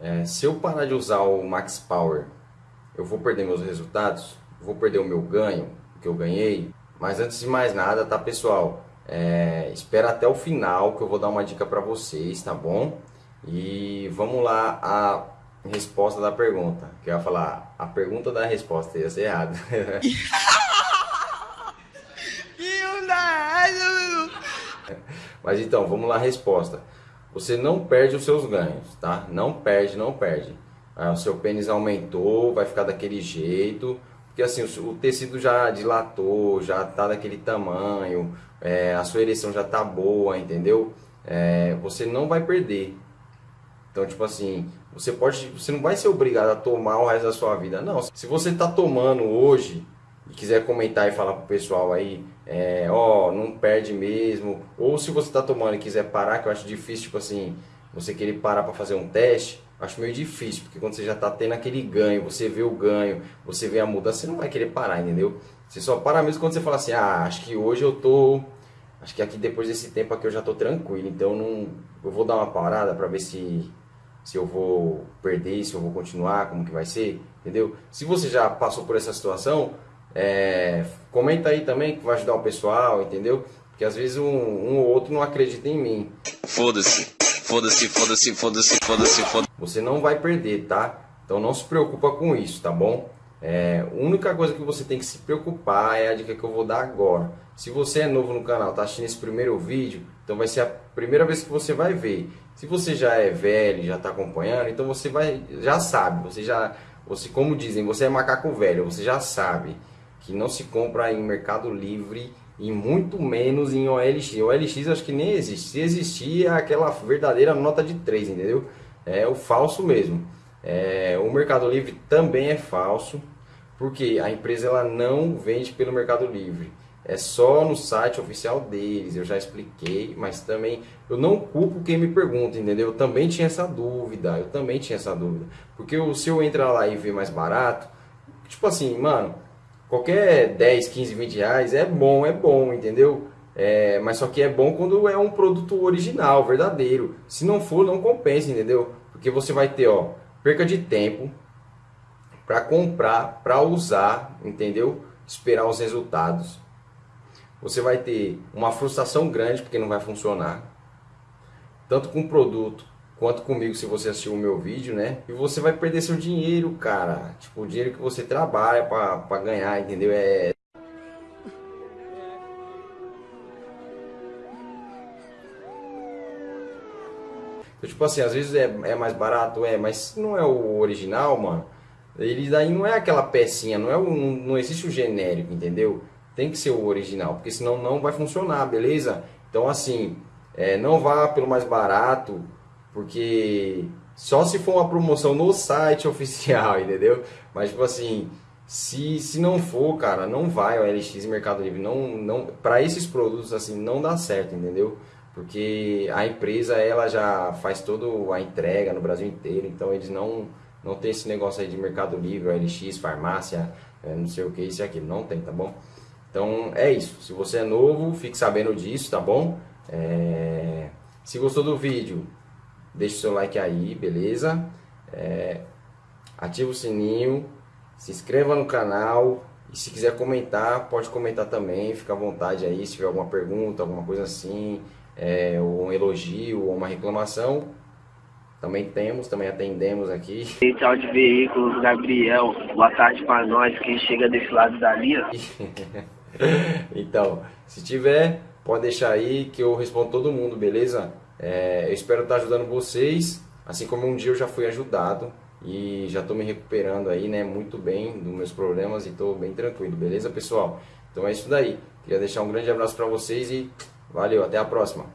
é, se eu parar de usar o Max Power, eu vou perder meus resultados? Vou perder o meu ganho, que eu ganhei? Mas antes de mais nada, tá pessoal? É, espera até o final que eu vou dar uma dica para vocês, tá bom? E vamos lá a resposta da pergunta. Que eu ia falar a pergunta da resposta, ia ser errado. Mas então, vamos lá a resposta. Você não perde os seus ganhos, tá? Não perde, não perde. Ah, o seu pênis aumentou, vai ficar daquele jeito, porque assim, o, tecido já dilatou, já tá daquele tamanho, é, a sua ereção já tá boa, entendeu? É, você não vai perder. Então, tipo assim, você pode, você não vai ser obrigado a tomar o resto da sua vida. Não, se você tá tomando hoje, e quiser comentar e falar pro pessoal aí, é, ó, não perde mesmo, ou se você tá tomando e quiser parar, que eu acho difícil, tipo assim, você querer parar para fazer um teste, acho meio difícil, porque quando você já tá tendo aquele ganho, você vê o ganho, você vê a mudança, você não vai querer parar, entendeu? Você só para mesmo quando você fala assim, ah, acho que hoje eu tô, acho que aqui depois desse tempo aqui eu já tô tranquilo, então não, eu vou dar uma parada para ver se se eu vou perder, se eu vou continuar, como que vai ser, entendeu? Se você já passou por essa situação, é, comenta aí também que vai ajudar o pessoal, entendeu? Porque às vezes um, um ou outro não acredita em mim. Foda-se, foda-se, foda-se, foda-se, foda-se, foda-se. Você não vai perder, tá? Então não se preocupa com isso, tá bom? É, a única coisa que você tem que se preocupar é a dica que eu vou dar agora. Se você é novo no canal, tá assistindo esse primeiro vídeo, então vai ser a primeira vez que você vai ver. Se você já é velho, já está acompanhando, então você vai, já sabe, você já, você como dizem, você é macaco velho, você já sabe que não se compra em Mercado Livre e muito menos em OLX. OLX acho que nem existe. Se existir é aquela verdadeira nota de 3, entendeu? É o falso mesmo. É, o Mercado Livre também é falso, porque a empresa ela não vende pelo Mercado Livre. É só no site oficial deles, eu já expliquei, mas também eu não culpo quem me pergunta, entendeu? Eu também tinha essa dúvida, eu também tinha essa dúvida. Porque se eu entrar lá e ver mais barato, tipo assim, mano, qualquer 10, 15, 20 reais é bom, é bom, entendeu? É, mas só que é bom quando é um produto original, verdadeiro. Se não for, não compensa, entendeu? Porque você vai ter, ó, perca de tempo para comprar, para usar, entendeu? Esperar os resultados. Você vai ter uma frustração grande porque não vai funcionar. Tanto com o produto quanto comigo se você assistiu o meu vídeo, né? E você vai perder seu dinheiro, cara. Tipo, o dinheiro que você trabalha para ganhar, entendeu? É Então, tipo assim, às vezes é, é mais barato, é, mas não é o original, mano, ele daí não é aquela pecinha, não, é o, não existe o genérico, entendeu? Tem que ser o original, porque senão não vai funcionar, beleza? Então assim, é, não vá pelo mais barato, porque só se for uma promoção no site oficial, entendeu? Mas tipo assim, se, se não for, cara, não vai o LX Mercado Livre, não, não, para esses produtos assim não dá certo, entendeu? porque a empresa ela já faz toda a entrega no Brasil inteiro, então eles não, não tem esse negócio aí de Mercado Livre, OLX, farmácia, é, não sei o que, isso e aquilo, não tem, tá bom? Então é isso, se você é novo, fique sabendo disso, tá bom? É... Se gostou do vídeo, deixe o seu like aí, beleza? É... Ativa o sininho, se inscreva no canal e se quiser comentar, pode comentar também, fica à vontade aí, se tiver alguma pergunta, alguma coisa assim, é, um elogio ou uma reclamação, também temos, também atendemos aqui. Central de Veículos, Gabriel, boa tarde para nós, quem chega desse lado da linha. então, se tiver, pode deixar aí que eu respondo todo mundo, beleza? É, eu espero estar ajudando vocês, assim como um dia eu já fui ajudado e já estou me recuperando aí, né, muito bem dos meus problemas e estou bem tranquilo, beleza, pessoal? Então é isso daí. Queria deixar um grande abraço para vocês e Valeu, até a próxima.